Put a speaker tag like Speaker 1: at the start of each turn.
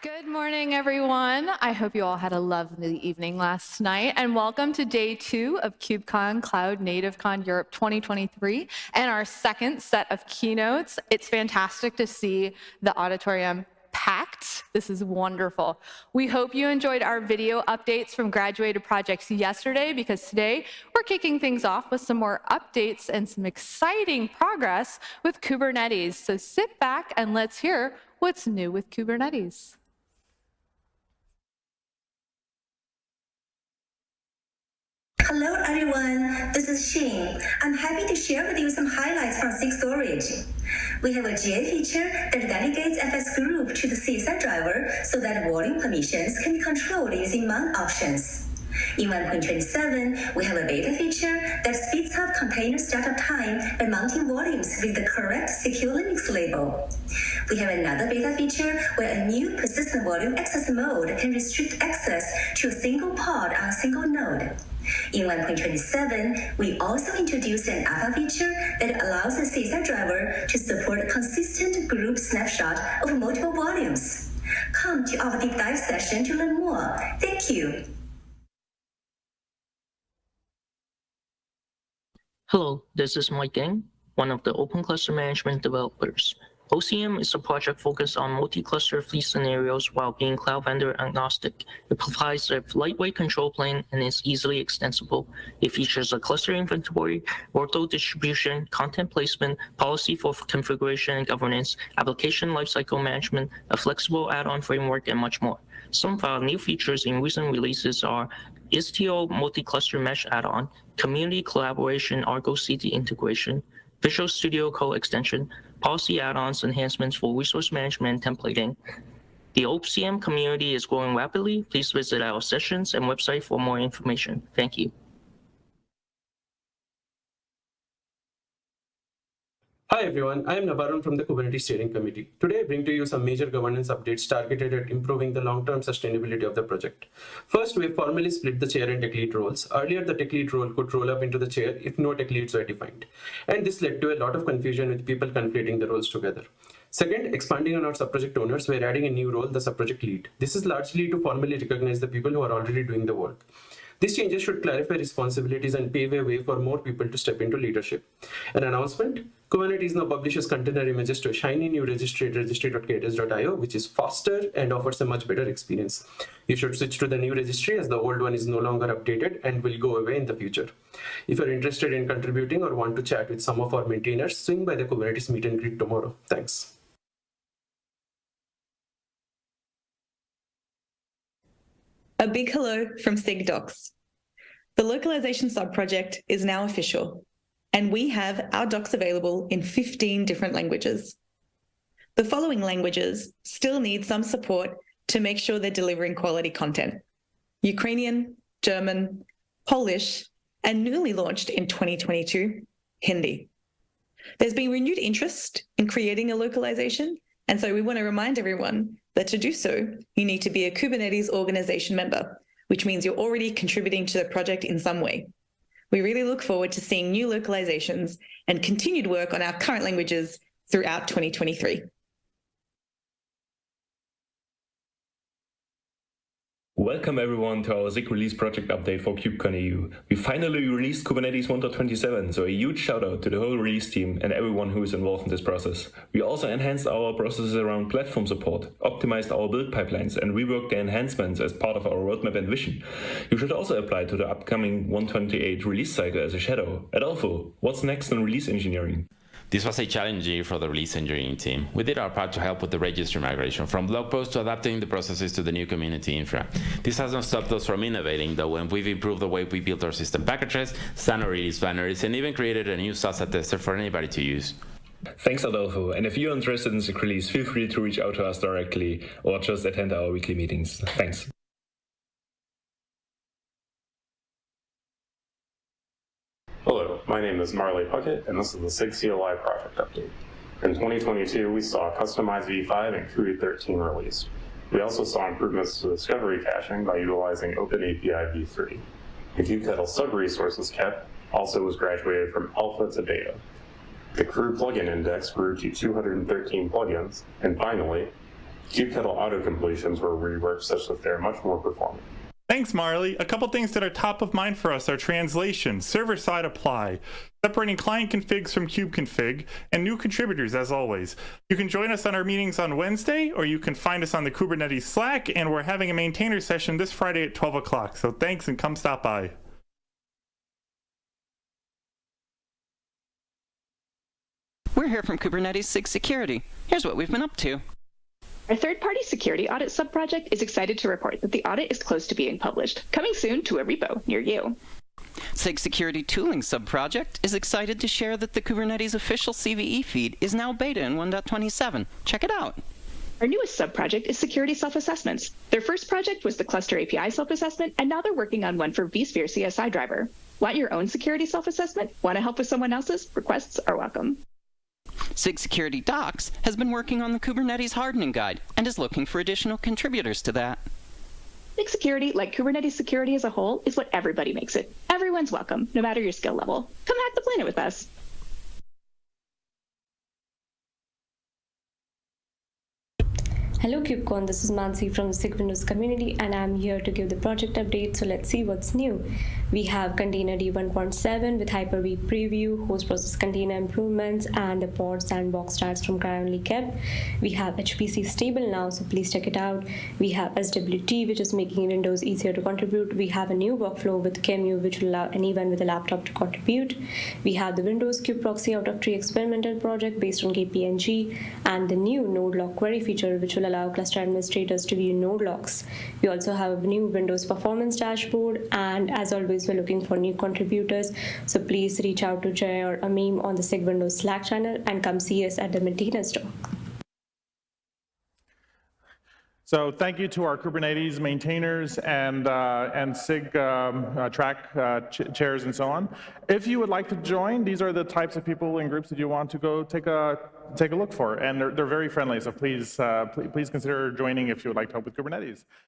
Speaker 1: Good morning, everyone. I hope you all had a lovely evening last night, and welcome to day two of KubeCon Cloud NativeCon Europe 2023 and our second set of keynotes. It's fantastic to see the auditorium packed. This is wonderful. We hope you enjoyed our video updates from graduated projects yesterday because today we're kicking things off with some more updates and some exciting progress with Kubernetes. So sit back and let's hear what's new with Kubernetes.
Speaker 2: Hello everyone, this is Xin. I'm happy to share with you some highlights from SIG Storage. We have a GA feature that delegates FS group to the CSI driver so that volume permissions can be controlled using mount options. In 1.27, we have a beta feature that speeds up container startup time by mounting volumes with the correct secure Linux label. We have another beta feature where a new persistent volume access mode can restrict access to a single pod on a single node. In 1.27, we also introduced an alpha feature that allows the CSI driver to support consistent group snapshot of multiple volumes. Come to our deep dive session to learn more. Thank you.
Speaker 3: Hello, this is Mike Deng, one of the Open Cluster Management developers. OCM is a project focused on multi-cluster fleet scenarios while being cloud vendor agnostic. It provides a lightweight control plane and is easily extensible. It features a cluster inventory, workload distribution, content placement, policy for configuration and governance, application lifecycle management, a flexible add-on framework, and much more. Some of our new features in recent releases are Istio multi-cluster mesh add-on, community collaboration Argo CD integration, Visual Studio Code extension, policy add-ons enhancements for resource management and templating. The OCM community is growing rapidly. Please visit our sessions and website for more information. Thank you.
Speaker 4: Hi everyone, I am Navarun from the Kubernetes Steering Committee. Today I bring to you some major governance updates targeted at improving the long-term sustainability of the project. First, we have formally split the chair and tech lead roles. Earlier, the tech lead role could roll up into the chair if no tech leads were defined. And this led to a lot of confusion with people conflating the roles together. Second, expanding on our subproject owners, we're adding a new role, the subproject lead. This is largely to formally recognize the people who are already doing the work. These changes should clarify responsibilities and pave a way for more people to step into leadership. An announcement, Kubernetes now publishes container images to a shiny new registry at registry.k8s.io, which is faster and offers a much better experience. You should switch to the new registry as the old one is no longer updated and will go away in the future. If you're interested in contributing or want to chat with some of our maintainers, swing by the Kubernetes meet and greet tomorrow. Thanks.
Speaker 5: A big hello from SIG-Docs. The localization subproject is now official, and we have our docs available in 15 different languages. The following languages still need some support to make sure they're delivering quality content. Ukrainian, German, Polish, and newly launched in 2022, Hindi. There's been renewed interest in creating a localization, and so we want to remind everyone that to do so, you need to be a Kubernetes organization member, which means you're already contributing to the project in some way. We really look forward to seeing new localizations and continued work on our current languages throughout 2023.
Speaker 6: Welcome everyone to our SIG release project update for KubeCon EU. We finally released Kubernetes 1.27, so a huge shout out to the whole release team and everyone who is involved in this process. We also enhanced our processes around platform support, optimized our build pipelines, and reworked the enhancements as part of our roadmap and vision. You should also apply to the upcoming 128 release cycle as a shadow. Adolfo, what's next on release engineering?
Speaker 7: This was a challenging year for the release engineering team. We did our part to help with the registry migration, from blog posts to adapting the processes to the new community infra. This hasn't stopped us from innovating, though, and we've improved the way we build our system packages, standard release binaries, and even created a new SLSA tester for anybody to use.
Speaker 6: Thanks, Adolfo. And if you're interested in release, feel free to reach out to us directly or just attend our weekly meetings. Thanks.
Speaker 8: Hello, my name is Marley Puckett, and this is the SIG CLI project update. In 2022, we saw customized v5 and CUI 13 released. We also saw improvements to discovery caching by utilizing OpenAPI v3. The kubectl sub-resources KEP also was graduated from alpha to beta. The krew plugin index grew to 213 plugins, and finally, kubectl auto completions were reworked such that they're much more performant.
Speaker 9: Thanks, Marley. A couple things that are top of mind for us are translation, server-side apply, separating client configs from kubeconfig, and new contributors as always. You can join us on our meetings on Wednesday, or you can find us on the Kubernetes Slack, and we're having a maintainer session this Friday at 12 o'clock. So thanks and come stop by.
Speaker 10: We're here from Kubernetes SIG Security. Here's what we've been up to.
Speaker 11: Our third-party security audit subproject is excited to report that the audit is close to being published, coming soon to a repo near you.
Speaker 10: SIG Security Tooling subproject is excited to share that the Kubernetes official CVE feed is now beta in 1.27. Check it out.
Speaker 11: Our newest subproject is Security Self-Assessments. Their first project was the Cluster API Self-Assessment, and now they're working on one for vSphere CSI driver. Want your own security self-assessment? Want to help with someone else's? Requests are welcome.
Speaker 10: SIG Security Docs has been working on the Kubernetes hardening guide and is looking for additional contributors to that.
Speaker 11: SIG security, like Kubernetes security as a whole, is what everybody makes it. Everyone's welcome, no matter your skill level. Come hack the planet with us.
Speaker 12: Hello KubeCon, this is Mansi from the SIG Windows community and I'm here to give the project update, so let's see what's new. We have containerd 1.7 with Hyper-V preview, host process container improvements, and the pod sandbox stats from CRI-only KEP. We have HPC stable now, so please check it out. We have SWT, which is making Windows easier to contribute. We have a new workflow with QEMU, which will allow anyone with a laptop to contribute. We have the Windows kube-proxy out of tree experimental project based on KPNG, and the new node log query feature, which will allow cluster administrators to view node logs. We also have a new Windows performance dashboard, and as always, we're looking for new contributors. So please reach out to Jay or Amim on the SIG Windows Slack channel and come see us at the maintainers talk.
Speaker 9: So thank you to our Kubernetes maintainers and, uh, and SIG um, uh, track uh, ch chairs and so on. If you would like to join, these are the types of people and groups that you want to go take a, take a look for. And they're, they're very friendly, so please, uh, please, please consider joining if you would like to help with Kubernetes.